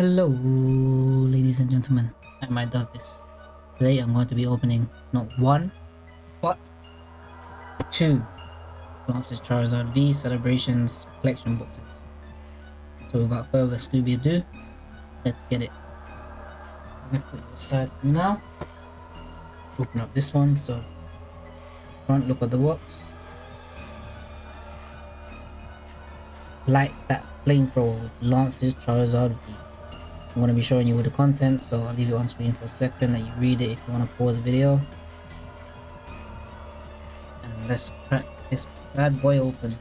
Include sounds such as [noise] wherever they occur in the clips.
Hello, ladies and gentlemen. I might does this. Today I'm going to be opening not one, but two Lance's Charizard V Celebrations collection boxes. So without further Scooby ado, let's get it. I'm gonna put it aside now. Open up this one. So front look at the box. Like that flamethrower Lance's Charizard V. I'm going to be showing you with the content, so I'll leave it on screen for a second and you read it if you want to pause the video. And let's crack this bad boy open.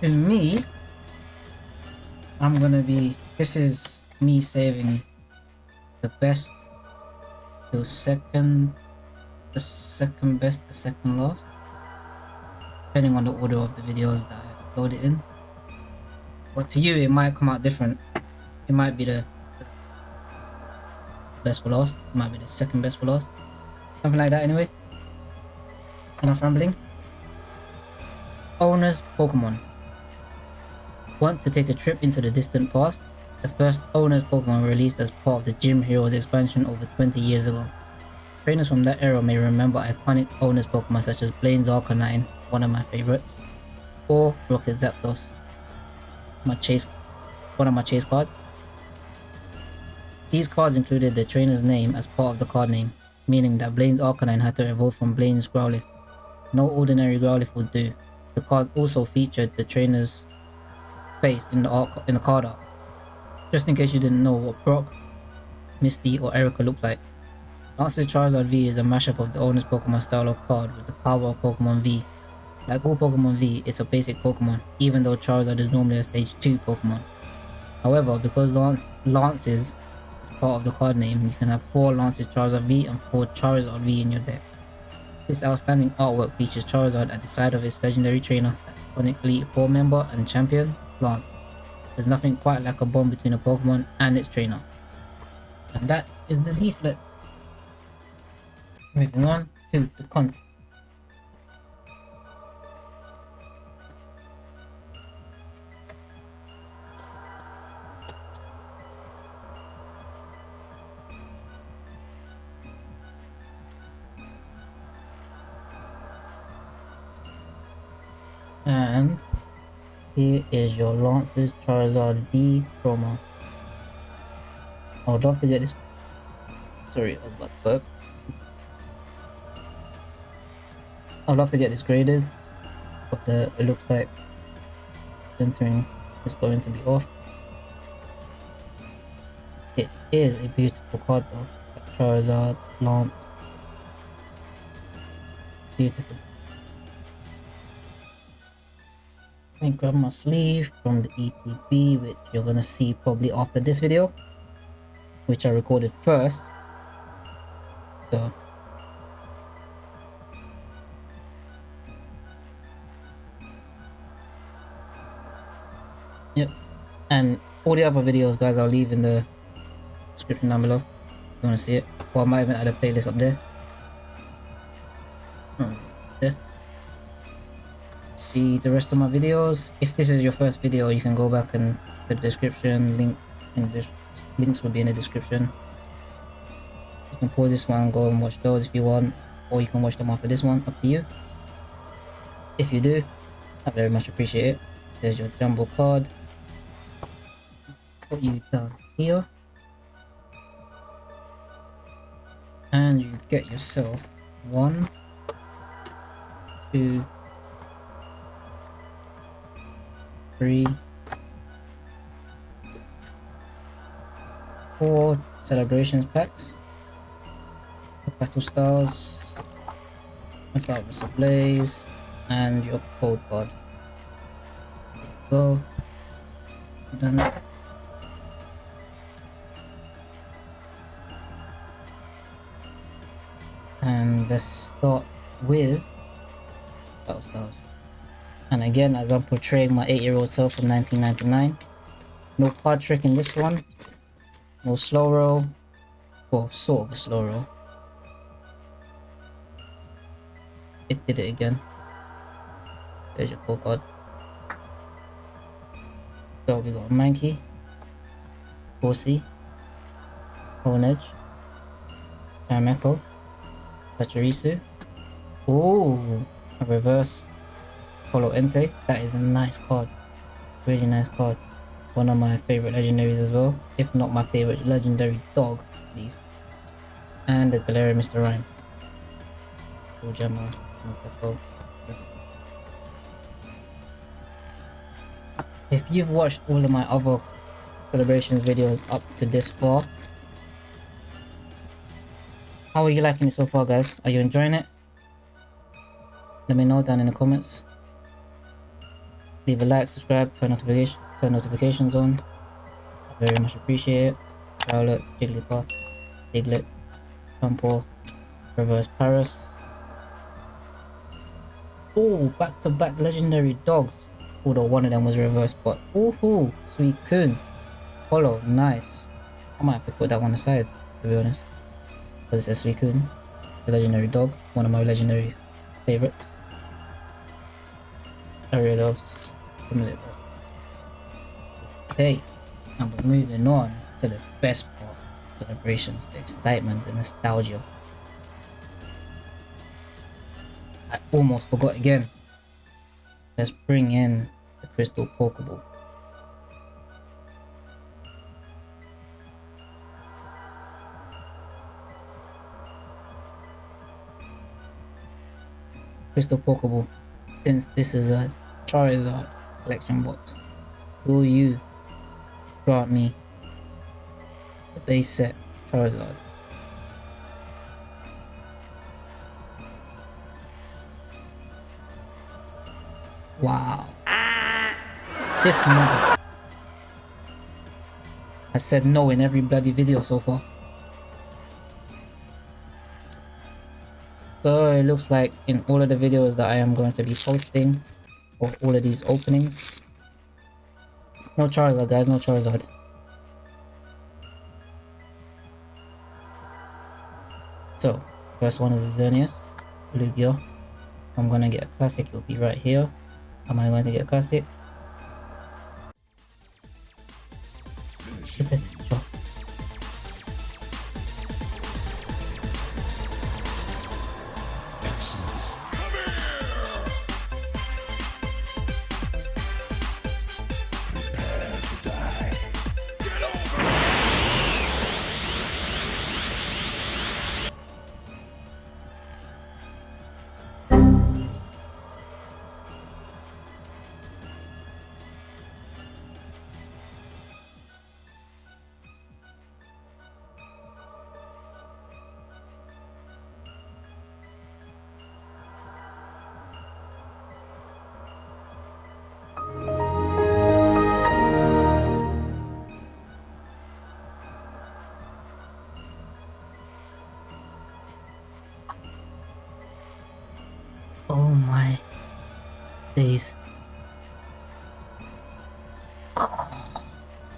To me, I'm gonna be, this is me saving the best to second, the second best, the second last, depending on the order of the videos that load it in. But to you, it might come out different. It might be the best for last. It might be the second best for last. Something like that anyway. Enough rambling. Owners Pokemon. Want to take a trip into the distant past? The first Owners Pokemon released as part of the Gym Heroes expansion over 20 years ago. Trainers from that era may remember iconic Owners Pokemon such as Blaine's Arcanine, one of my favorites, or Rocket Zapdos. My chase, one of my chase cards. These cards included the trainer's name as part of the card name, meaning that Blaine's Arcanine had to evolve from Blaine's Growlithe. No ordinary Growlithe would do. The cards also featured the trainer's face in the, in the card art, just in case you didn't know what Brock, Misty or Erika looked like. Lance's Charizard V is a mashup of the owner's Pokemon style of card with the power of Pokemon V like all Pokemon V, it's a basic Pokemon, even though Charizard is normally a stage 2 Pokemon. However, because Lance Lances is part of the card name, you can have 4 Lances Charizard V and 4 Charizard V in your deck. This outstanding artwork features Charizard at the side of its legendary trainer, iconic Elite 4 member and champion, Lance. There's nothing quite like a bond between a Pokemon and its trainer. And that is the leaflet. Moving on to the content. Your Lance's Charizard V promo. Oh, I would love to get this. Sorry, I was about to burp. I'd love to get this graded, but the, it looks like centering is going to be off. It is a beautiful card though. Charizard, Lance. Beautiful. Grab my sleeve from the ETB, which you're gonna see probably after this video, which I recorded first. So Yep. And all the other videos guys I'll leave in the description down below. If you wanna see it. Or I might even add a playlist up there. See the rest of my videos. If this is your first video, you can go back and the description link in the links will be in the description. You can pause this one, go and watch those if you want, or you can watch them after this one, up to you. If you do, I very much appreciate it. There's your jumbo card. Put you down here. And you get yourself one, two, three, four celebrations packs, battle styles, Metropolis Blaze, and your code card. Go. Done. And let's start with battle styles. And again, as I'm portraying my 8-year-old self from 1999. No card trick in this one. No slow roll. Well, sort of a slow roll. It did it again. There's your pull card. So we got Mankey, Horsea, Honedge, Karameko, Pachirisu. Oh, a reverse Polo Entei. That is a nice card. Really nice card. One of my favorite legendaries as well. If not my favorite legendary dog, at least. And the Galarian Mr. Rime. Cool Gemma. If you've watched all of my other celebrations videos up to this far, how are you liking it so far guys? Are you enjoying it? Let me know down in the comments. Leave a like, subscribe, turn notification, turn notifications on. I very much appreciate it. Violet, Jigglypuff, Diglett, Pumple, Reverse Paras. Oh, back-to-back legendary dogs. Although one of them was reverse, but ooh, coon. Follow, nice. I might have to put that one aside, to be honest. Because it's a Suicune, the legendary dog, one of my legendary favorites. Okay, and we're moving on to the best part celebrations, the excitement, the nostalgia. I almost forgot again. Let's bring in the crystal Pokeball. Crystal Pokeball, since this is a Charizard collection box, will you grant me the base set Charizard? Wow. This mother has said no in every bloody video so far. So it looks like in all of the videos that I am going to be posting for all of these openings. No Charizard guys, no Charizard. So, first one is Xerneas, Lugia. I'm gonna get a classic, it'll be right here. Am I going to get a classic?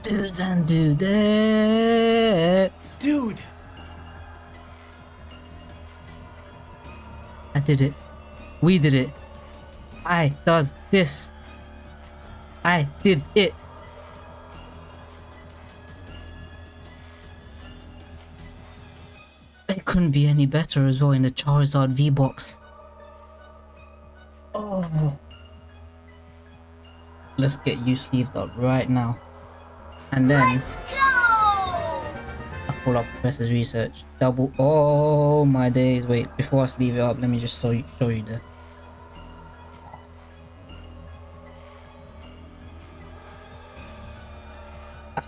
Dudes and dudettes. Dude! I did it. We did it. I does this. I did it. It couldn't be any better as well in the Charizard V-Box. Let's get you sleeved up right now. And then! I follow up Professor's research. Double oh my days. Wait, before I sleeve it up, let me just show you show you the I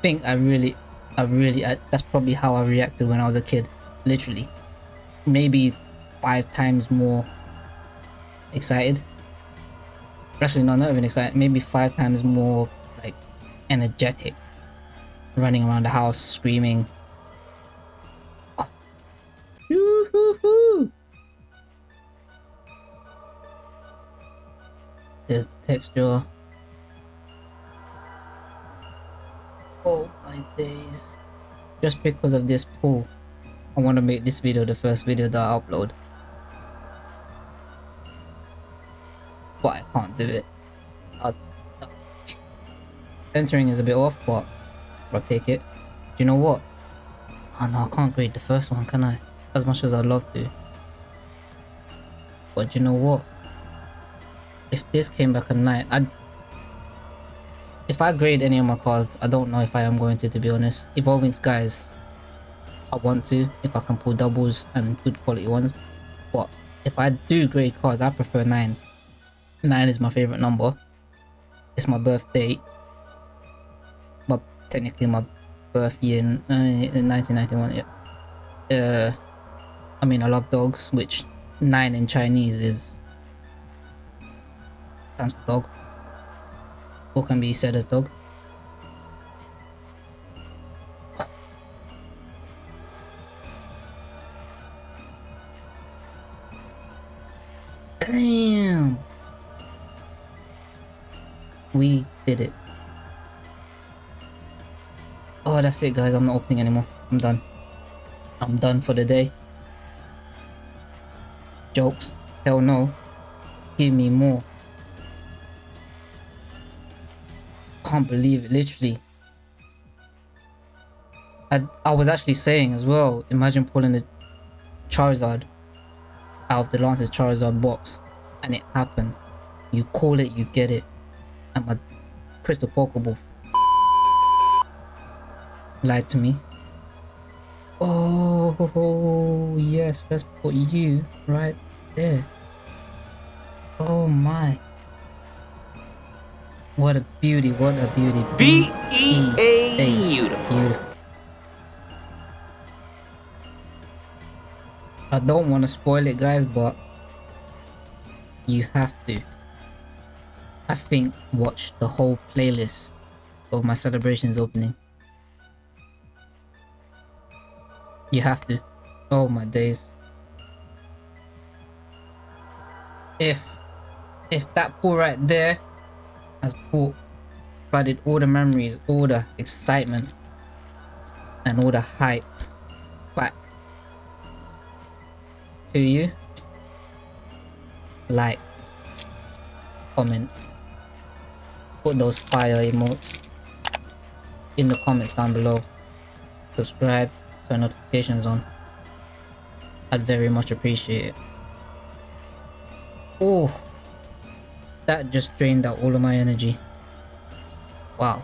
think I really I really I, that's probably how I reacted when I was a kid. Literally. Maybe five times more excited. Actually no not even excited, maybe five times more like, energetic, running around the house screaming. [sighs] There's the texture. Oh my days. Just because of this pool, I want to make this video the first video that I upload. But I can't do it. Centering is a bit off, but I'll take it. Do you know what? Oh no, I can't grade the first one, can I? As much as I'd love to. But you know what? If this came back a 9, I'd... If I grade any of my cards, I don't know if I am going to, to be honest. Evolving Skies, I want to, if I can pull doubles and good quality ones. But if I do grade cards, I prefer 9s. 9 is my favorite number. It's my birthday. But technically my birth year in, uh, in 1991, yeah. Uh, I mean, I love dogs, which 9 in Chinese is stands for dog. Or can be said as dog. That's it guys. I'm not opening anymore. I'm done. I'm done for the day. Jokes. Hell no. Give me more. Can't believe it, literally. I, I was actually saying as well, imagine pulling the Charizard out of the Lance's Charizard box and it happened. You call it, you get it. And my Crystal Pokeball lied to me. Oh, yes, let's put you right there. Oh my. What a beauty, what a beauty. B-E-A, beautiful. beautiful. I don't want to spoil it guys, but you have to. I think watch the whole playlist of my celebrations opening. You have to. Oh my days. If if that pool right there has brought flooded all the memories, all the excitement and all the hype back to you, like, comment, put those fire emotes in the comments down below, subscribe, turn notifications on. I'd very much appreciate it. Oh, that just drained out all of my energy. Wow.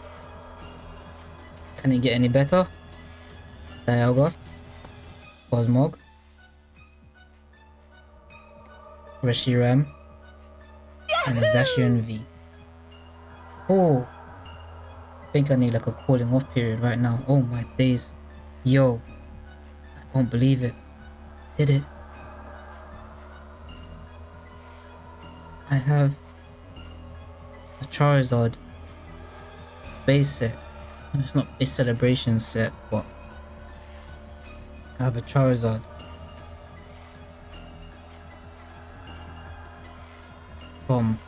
Can it get any better? Dialga, Cosmog, Reshiram, and Zacian V. Oh, I think I need like a cooling off period right now. Oh my days. Yo, I don't believe it. Did it? I have a Charizard base set. It's not a celebration set, but I have a Charizard. From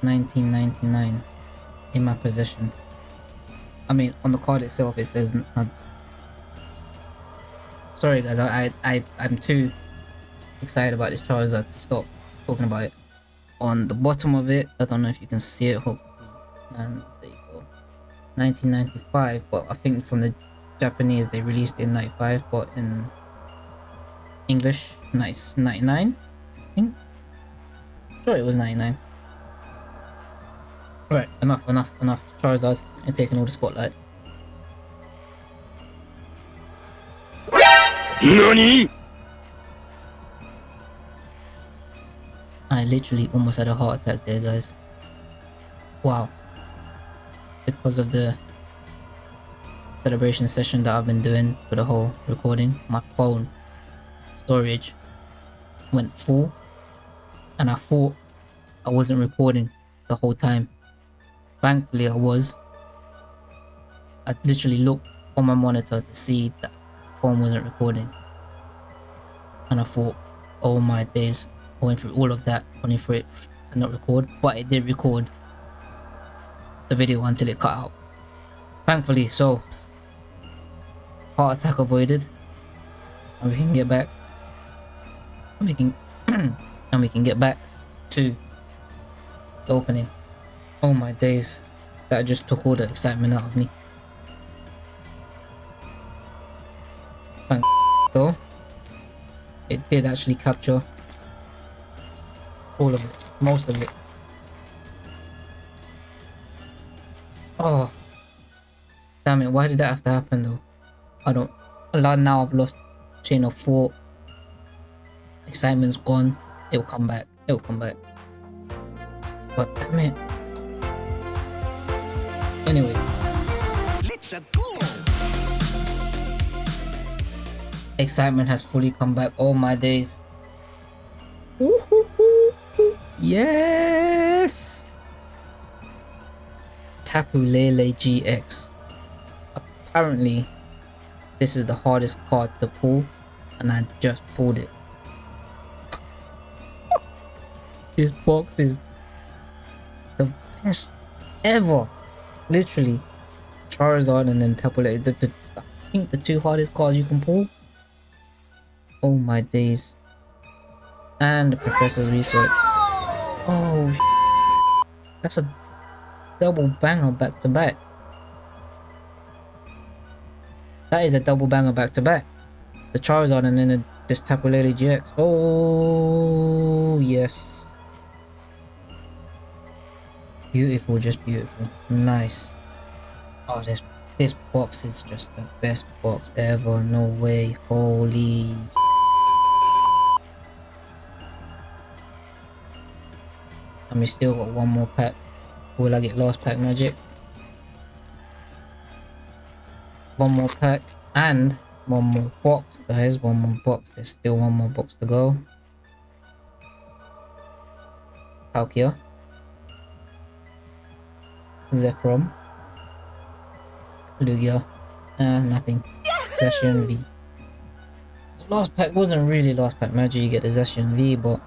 1999 in my possession. I mean, on the card itself, it says Sorry guys, I, I, I'm too excited about this Charizard to stop talking about it. On the bottom of it, I don't know if you can see it, hopefully. And there you go. 1995, but I think from the Japanese they released in 95, but in English, nice 99, I think. Sure it was 99. Right, enough, enough, enough. Charizard, you're taking all the spotlight. NANI? I literally almost had a heart attack there, guys. Wow. Because of the celebration session that I've been doing for the whole recording, my phone storage went full and I thought I wasn't recording the whole time. Thankfully I was. I literally looked on my monitor to see that phone wasn't recording. And I thought, oh my days, going through all of that only for it to not record, but it did record the video until it cut out. Thankfully, so heart attack avoided, and we can get back. And we can, [clears throat] and we can get back to the opening. Oh my days, That just took all the excitement out of me. Thank though. It did actually capture all of it, most of it. Oh, damn it! Why did that have to happen though? I don't. A lot now. I've lost chain of thought. Excitement's gone. It'll come back. It'll come back. But damn it. Anyway. Excitement has fully come back. All my days. Yes! Tapu Lele GX. Apparently, this is the hardest card to pull, and I just pulled it. this box is the best ever. Literally. Charizard and then Tapu Lele. The, the, I think the two hardest cards you can pull. Oh my days. And the Professor's Research. Oh, that's a double banger back to back. That is a double banger back to back. The Charizard and then the, this Tapu Lele GX. Oh, yes. Beautiful, just beautiful. Nice. Oh, this this box is just the best box ever. No way. Holy And we still got one more pack. Will I get last pack magic? One more pack and one more box, guys. One more box. There's still one more box to go. Palkia. Zekrom. Lugia. Uh, nothing. Zacian V. Last pack wasn't really last pack magic, you get the Zacian V, but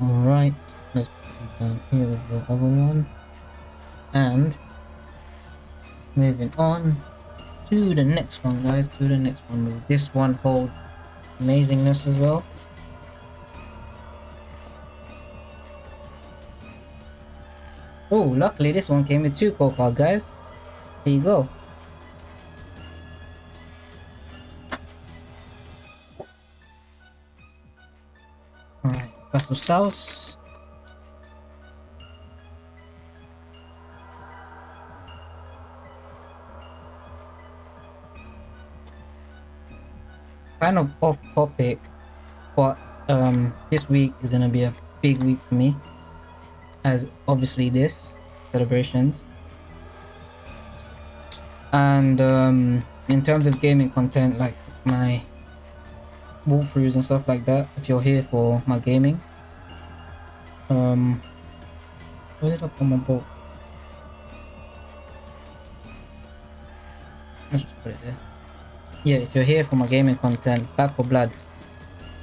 Alright, let's put down here with the other one. And moving on to the next one, guys. To the next one. Will this one hold amazingness as well? Oh, luckily this one came with two core cards, guys. There you go. Battle Styles. Kind of off topic, but um, this week is gonna be a big week for me. As obviously this celebrations, and um, in terms of gaming content, like my walkthroughs and stuff like that if you're here for my gaming um where did I put my boat let's just put it there yeah if you're here for my gaming content Back 4 Blood.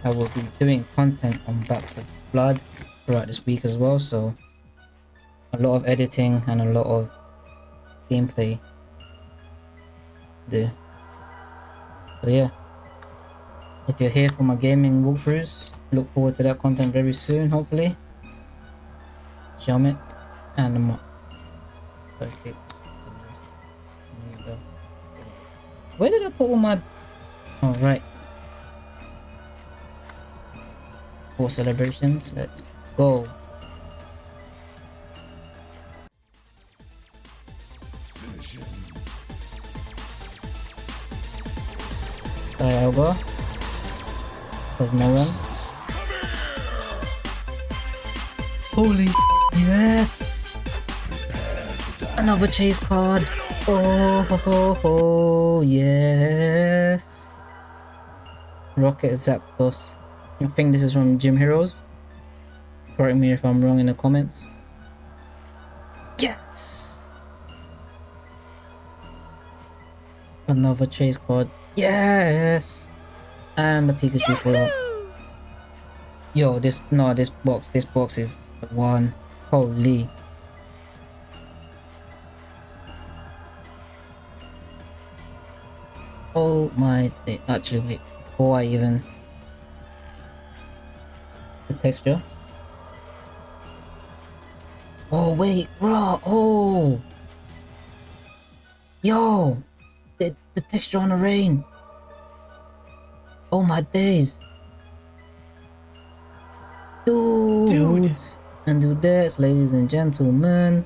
I will be doing content on Back 4 Blood throughout this week as well so a lot of editing and a lot of gameplay. There. So yeah. If you're here for my gaming walkthroughs, look forward to that content very soon, hopefully. Shelmet and the. Okay. Where did I put all my... All right. For celebrations, let's go. Dialga one. Holy yes! Another chase card. Oh ho ho ho yes. Rocket Zapdos. I think this is from Gym Heroes. Correct me if I'm wrong in the comments. Yes! Another chase card. Yes! and the Pikachu follow. Yo, this no, this box, this box is one. Holy. Oh my, actually wait, before I even the texture. Oh wait, bro. Oh. Yo. The the texture on the rain. Oh my days. And this, ladies and gentlemen.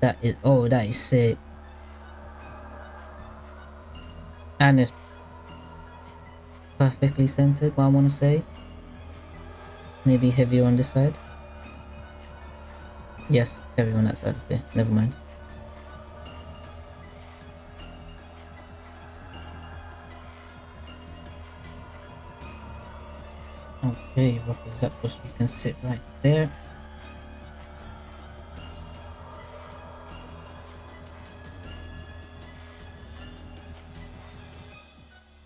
That is oh that is sick. And it's perfectly centered, what I wanna say. Maybe heavier on this side. Yes, heavy on that side. Okay, never mind. Okay, what is that? Because we can sit right there.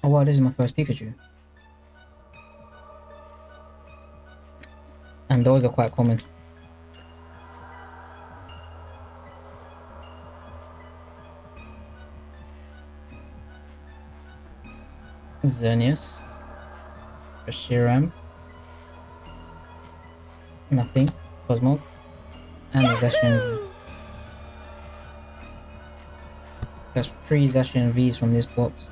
Oh wow, this is my first Pikachu. And those are quite common. Xerneas. Reshiram. Nothing. Cosmo. And a Zacian V. There's three Zacian Vs from this box.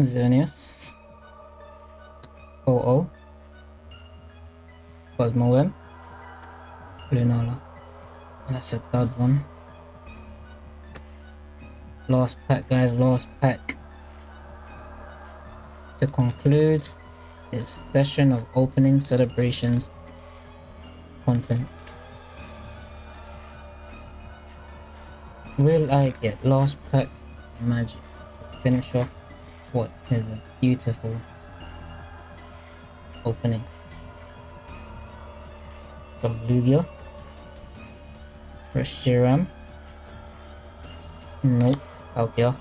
Xerneas. OO. Cosmoem. Lunala. And that's a third one. Last pack, guys, last pack. To conclude this session of opening celebrations content. Will I get last pack magic? Finish off what is a beautiful opening. So Lugia, Reshiram, nope, Palkia,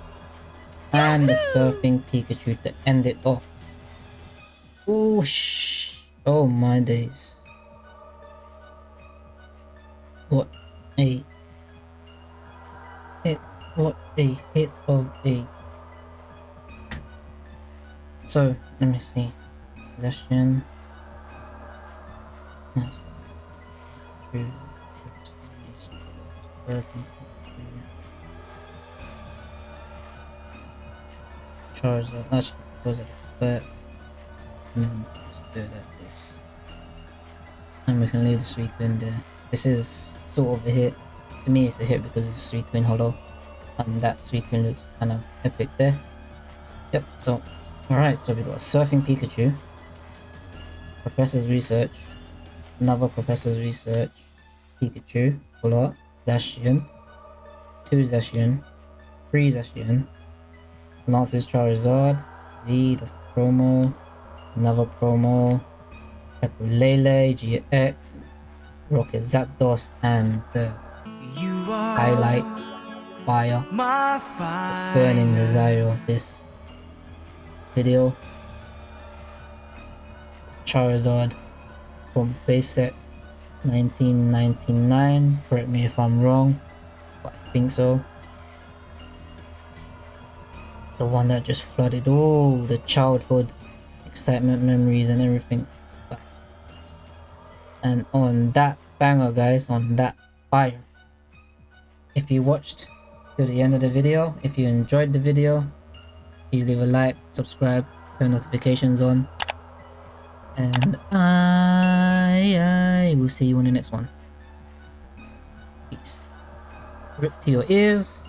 and the Surfing Pikachu to end it off. Oosh! Oh my days. What a hit, what a hit of a so let me see. Possession. Yes. True. Charizard. Was it? But mm, let's do it like this. And we can leave the Suicune there. This is sort of a hit. To me, it's a hit because it's Suicune Hollow. And that Suicune looks kind of epic there. Yep, so Alright, so we've got Surfing Pikachu, Professor's Research, another Professor's Research, Pikachu, pull up, Zacian, 2 Zacian, 3 Zacian, Lance's Charizard, V, that's promo, another promo, Lele, GX, Rocket Zapdos, and the highlight, Fire, the burning desire of this video. Charizard from base set 1999. Correct me if I'm wrong, but I think so. The one that just flooded all the childhood excitement memories and everything. And on that banger guys, on that fire. If you watched to the end of the video, if you enjoyed the video, please leave a like, subscribe, turn notifications on. And I, I will see you in the next one. Peace. Rip to your ears.